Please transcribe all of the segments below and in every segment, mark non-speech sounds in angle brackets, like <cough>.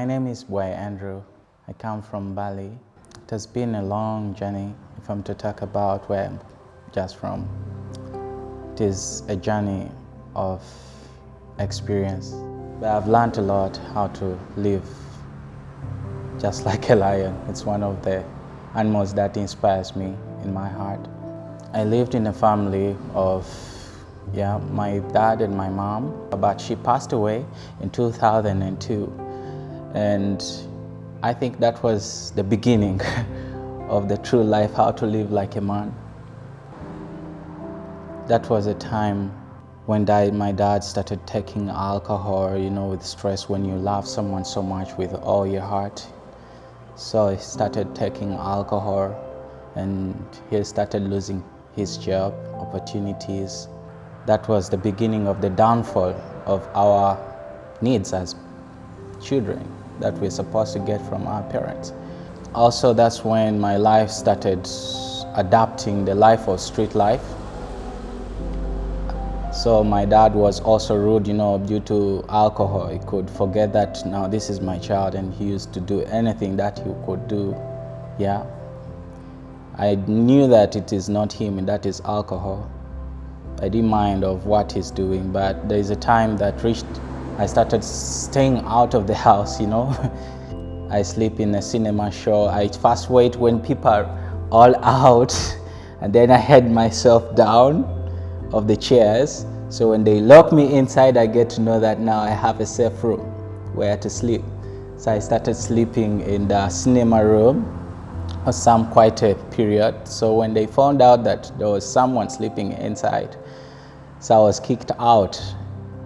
My name is Boy Andrew. I come from Bali. It has been a long journey if I'm to talk about where I'm just from. It is a journey of experience. But I've learned a lot how to live just <laughs> like a lion. It's one of the animals that inspires me in my heart. I lived in a family of yeah, my dad and my mom, but she passed away in 2002. And I think that was the beginning <laughs> of the true life, how to live like a man. That was a time when my dad started taking alcohol, you know, with stress when you love someone so much with all your heart. So he started taking alcohol and he started losing his job opportunities. That was the beginning of the downfall of our needs as children that we're supposed to get from our parents. Also, that's when my life started adapting the life of street life. So my dad was also rude, you know, due to alcohol. He could forget that now this is my child and he used to do anything that he could do. Yeah. I knew that it is not him and that is alcohol. I didn't mind of what he's doing, but there is a time that reached, I started staying out of the house, you know. <laughs> I sleep in a cinema show. I first wait when people are all <laughs> out and then I head myself down of the chairs. So when they lock me inside, I get to know that now I have a safe room where to sleep. So I started sleeping in the cinema room for some quite a period. So when they found out that there was someone sleeping inside, so I was kicked out.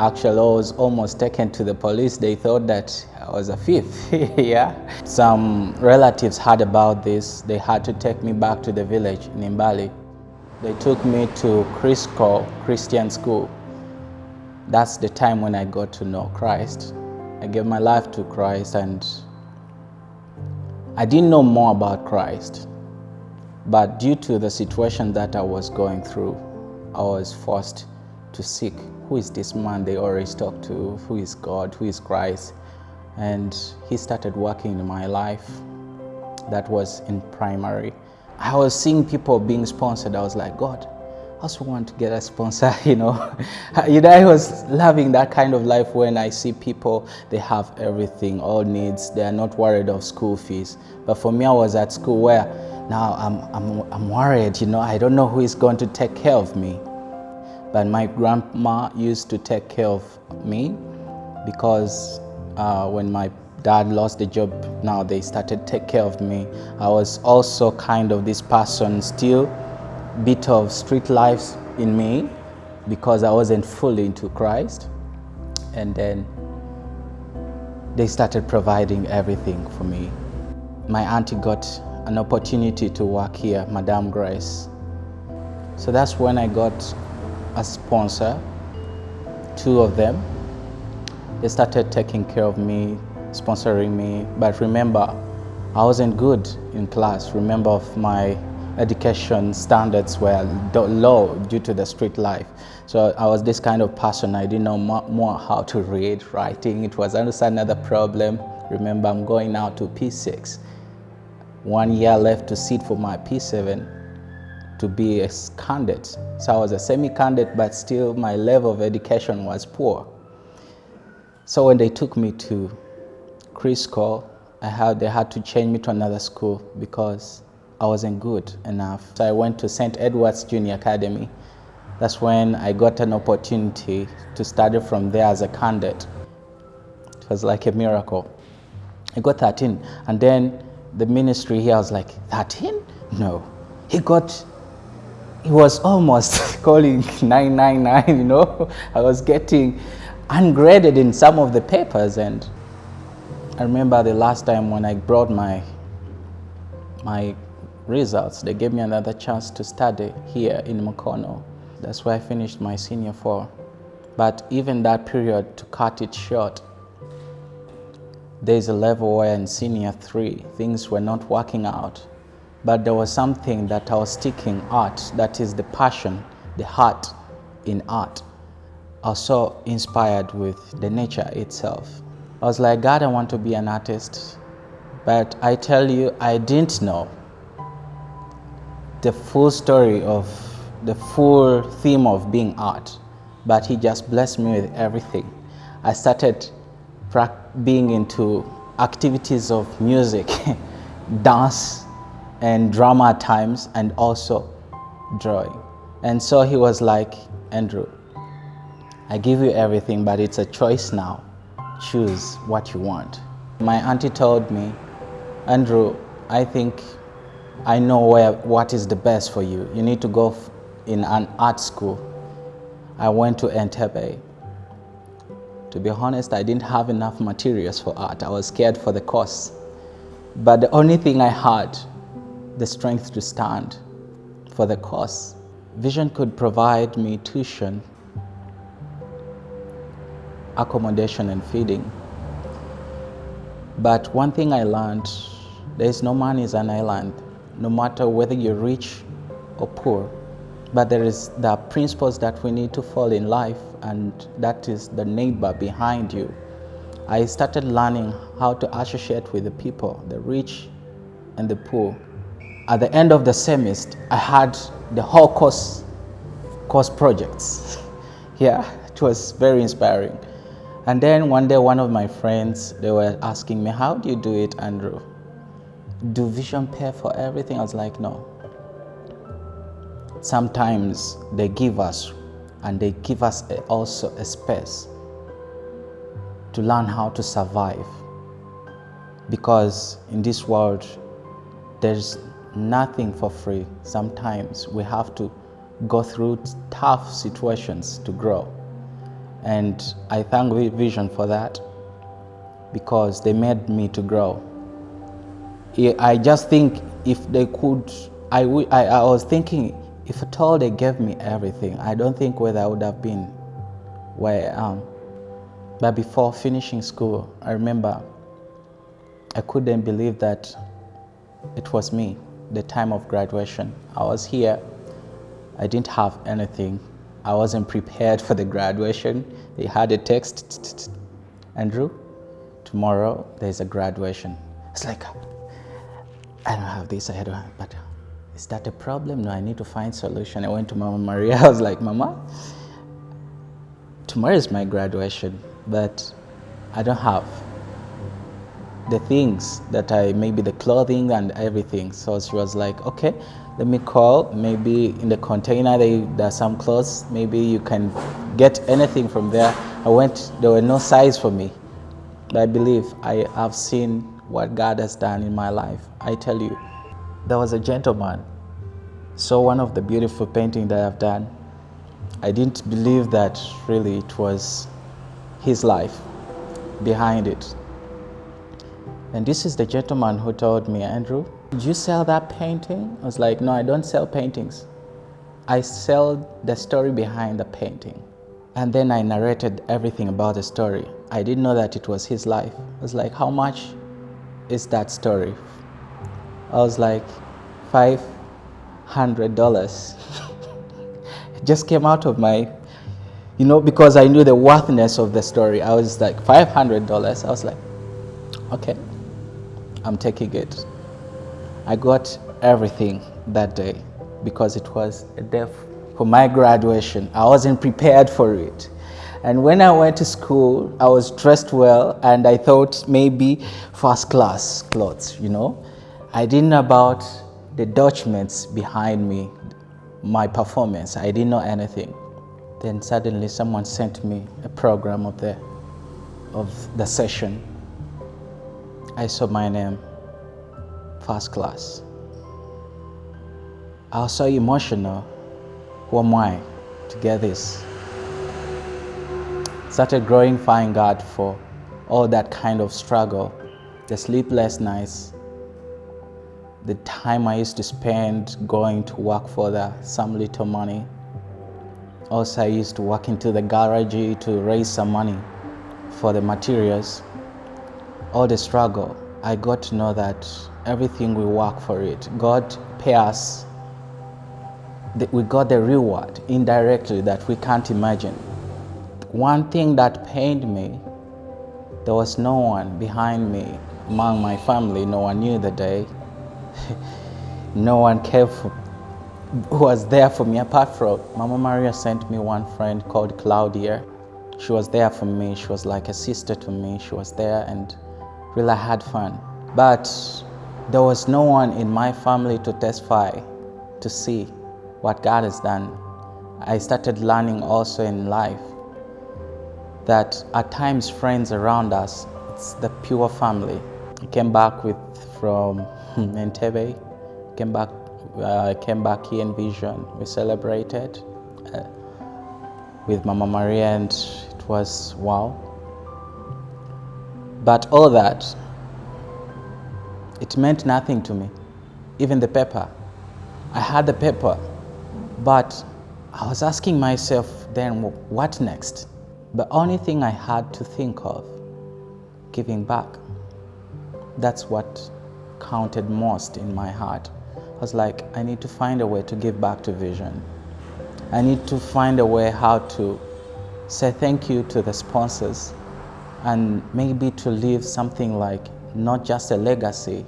Actually, I was almost taken to the police. They thought that I was a thief, <laughs> yeah. Some relatives heard about this. They had to take me back to the village in Mbale. They took me to Crisco Christian School. That's the time when I got to know Christ. I gave my life to Christ and I didn't know more about Christ. But due to the situation that I was going through, I was forced to seek who is this man they always talk to, who is God, who is Christ. And he started working in my life. That was in primary. I was seeing people being sponsored. I was like, God, I also want to get a sponsor, <laughs> you know. <laughs> you know, I was loving that kind of life when I see people, they have everything, all needs, they are not worried of school fees. But for me, I was at school where now I'm, I'm, I'm worried, you know, I don't know who is going to take care of me. But my grandma used to take care of me because uh, when my dad lost the job, now they started take care of me. I was also kind of this person still bit of street life in me because I wasn't fully into Christ. And then they started providing everything for me. My auntie got an opportunity to work here, Madame Grace. So that's when I got a sponsor, two of them. They started taking care of me, sponsoring me. But remember, I wasn't good in class. Remember my education standards were low due to the street life. So I was this kind of person. I didn't know more how to read, writing. It was another problem. Remember, I'm going now to P6. One year left to sit for my P7 to be a candidate. So I was a semi-candidate, but still my level of education was poor. So when they took me to Crisco, I had, they had to change me to another school because I wasn't good enough. So I went to St. Edward's Junior Academy. That's when I got an opportunity to study from there as a candidate. It was like a miracle. I got 13. And then the ministry here, was like, 13? No. He got, he was almost <laughs> calling 999, you know. <laughs> I was getting ungraded in some of the papers. And I remember the last time when I brought my, my results, they gave me another chance to study here in Mukono. That's where I finished my senior four. But even that period, to cut it short, there's a level where in senior three, things were not working out. But there was something that I was sticking art, that is the passion, the heart in art. Also inspired with the nature itself. I was like, God, I want to be an artist. But I tell you, I didn't know the full story of the full theme of being art. But He just blessed me with everything. I started being into activities of music, <laughs> dance, and drama at times, and also drawing. And so he was like, Andrew, I give you everything, but it's a choice now. Choose what you want. My auntie told me, Andrew, I think I know where, what is the best for you. You need to go in an art school. I went to Entebbe. To be honest, I didn't have enough materials for art. I was scared for the course. But the only thing I had, the strength to stand for the cause. Vision could provide me tuition, accommodation and feeding. But one thing I learned, there is no man is an island, no matter whether you're rich or poor. But there is the principles that we need to follow in life, and that is the neighbor behind you. I started learning how to associate with the people, the rich and the poor. At the end of the semester, I had the whole course, course projects. <laughs> yeah, it was very inspiring. And then one day, one of my friends, they were asking me, how do you do it, Andrew? Do Vision pay for everything? I was like, no sometimes they give us and they give us also a space to learn how to survive because in this world there's nothing for free. Sometimes we have to go through tough situations to grow. And i thank vision for that because they made me to grow. I just think if they could i, I, was thinking if at all they gave me everything, I don't think whether I would have been where I am. But before finishing school, I remember I couldn't believe that it was me, the time of graduation. I was here, I didn't have anything. I wasn't prepared for the graduation. They had a text, Andrew, tomorrow there's a graduation. It's like, I don't have this, I don't have, but is that a problem? No, I need to find solution. I went to Mama Maria. <laughs> I was like, Mama, tomorrow is my graduation, but I don't have the things that I, maybe the clothing and everything. So she was like, okay, let me call. Maybe in the container they, there are some clothes. Maybe you can get anything from there. I went, there were no size for me. But I believe I have seen what God has done in my life. I tell you, there was a gentleman saw one of the beautiful paintings that I've done. I didn't believe that really it was his life behind it. And this is the gentleman who told me, Andrew, did you sell that painting? I was like, no, I don't sell paintings. I sell the story behind the painting. And then I narrated everything about the story. I didn't know that it was his life. I was like, how much is that story I was like, five hundred dollars. <laughs> it just came out of my, you know, because I knew the worthiness of the story. I was like, five hundred dollars. I was like, okay, I'm taking it. I got everything that day because it was a day for my graduation. I wasn't prepared for it. And when I went to school, I was dressed well and I thought maybe first class clothes, you know. I didn't know about the documents behind me, my performance. I didn't know anything. Then suddenly someone sent me a program of the, of the session. I saw my name, first class. I was so emotional. Who am I to get this? Started glorifying God for all that kind of struggle, the sleepless nights, the time I used to spend going to work for the, some little money. Also, I used to work into the garage to raise some money for the materials. All the struggle, I got to know that everything we work for it. God pay us, we got the reward indirectly that we can't imagine. One thing that pained me There was no one behind me among my family. No one knew the day. <laughs> no one cared for, who was there for me apart from Mama Maria sent me one friend called Claudia. She was there for me. She was like a sister to me. She was there and really had fun. But there was no one in my family to testify to see what God has done. I started learning also in life that at times friends around us, it's the pure family. I came back with from Entebbe, came back, uh, came back here in Vision. We celebrated uh, with Mama Maria and it was wow. But all that, it meant nothing to me, even the paper. I had the paper, but I was asking myself then, what next? The only thing I had to think of, giving back. That's what counted most in my heart. I was like, I need to find a way to give back to Vision. I need to find a way how to say thank you to the sponsors and maybe to leave something like not just a legacy,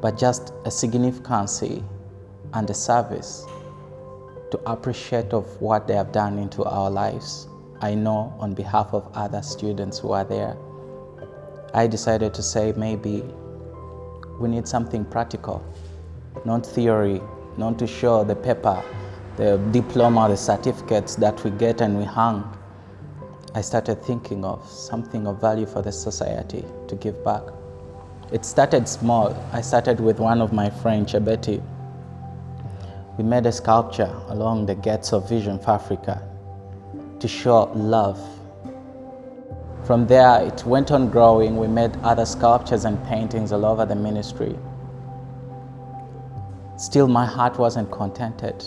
but just a significancy and a service to appreciate of what they have done into our lives. I know on behalf of other students who are there, I decided to say maybe we need something practical, not theory, not to show the paper, the diploma, the certificates that we get and we hang. I started thinking of something of value for the society to give back. It started small. I started with one of my friends, Chebeti, we made a sculpture along the gates of Vision for Africa to show love. From there, it went on growing. We made other sculptures and paintings all over the ministry. Still, my heart wasn't contented.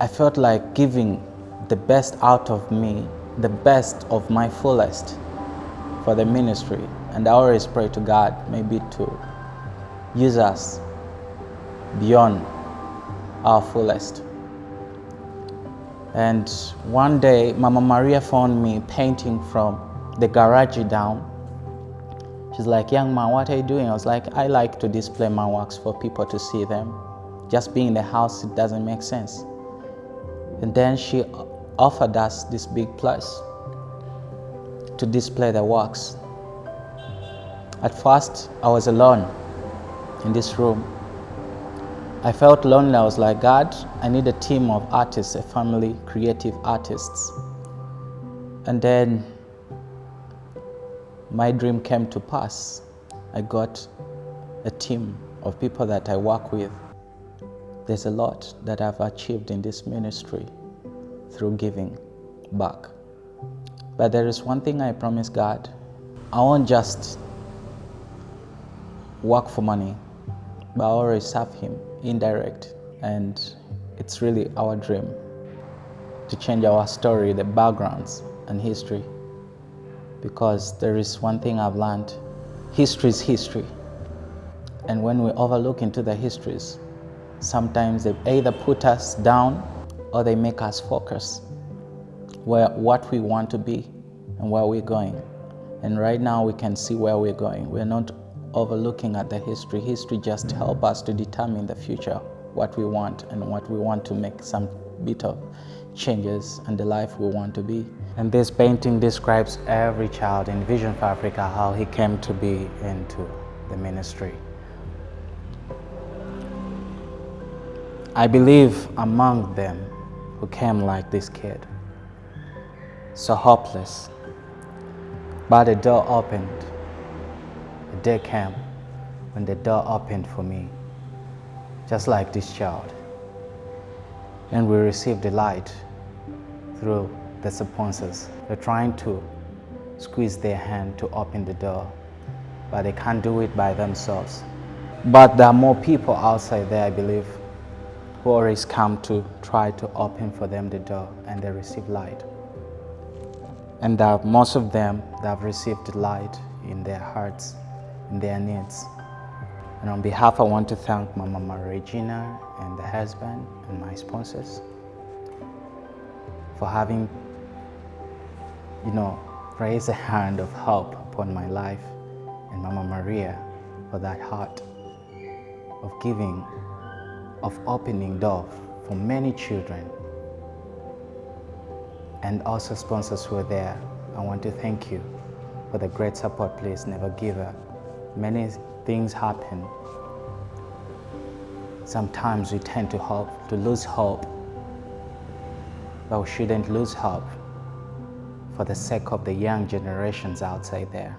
I felt like giving the best out of me, the best of my fullest for the ministry. And I always pray to God maybe to use us beyond our fullest. And one day, Mama Maria found me painting from the garage down. She's like, young man, what are you doing? I was like, I like to display my works for people to see them. Just being in the house, it doesn't make sense. And then she offered us this big place to display the works. At first, I was alone in this room I felt lonely. I was like, God, I need a team of artists, a family, creative artists. And then my dream came to pass. I got a team of people that I work with. There's a lot that I've achieved in this ministry through giving back. But there is one thing I promise God. I won't just work for money, but I always serve Him indirect and it's really our dream to change our story, the backgrounds and history because there is one thing I've learned, history is history and when we overlook into the histories, sometimes they either put us down or they make us focus where what we want to be and where we're going. And right now we can see where we're going. We're not overlooking at the history. History just help us to determine the future, what we want and what we want to make some bit of changes and the life we want to be. And this painting describes every child in Vision for Africa, how he came to be into the ministry. I believe among them who came like this kid, so hopeless, but the door opened the day came when the door opened for me, just like this child. And we received the light through the sponsors. They're trying to squeeze their hand to open the door, but they can't do it by themselves. But there are more people outside there, I believe, who always come to try to open for them the door and they receive light. And uh, most of them that have received light in their hearts in their needs. And on behalf, I want to thank my Mama Regina and the husband and my sponsors for having, you know, raise a hand of help upon my life and Mama Maria for that heart of giving, of opening door for many children. And also sponsors who are there. I want to thank you for the great support. Please never give up. Many things happen. Sometimes we tend to hope, to lose hope, but we shouldn't lose hope for the sake of the young generations outside there.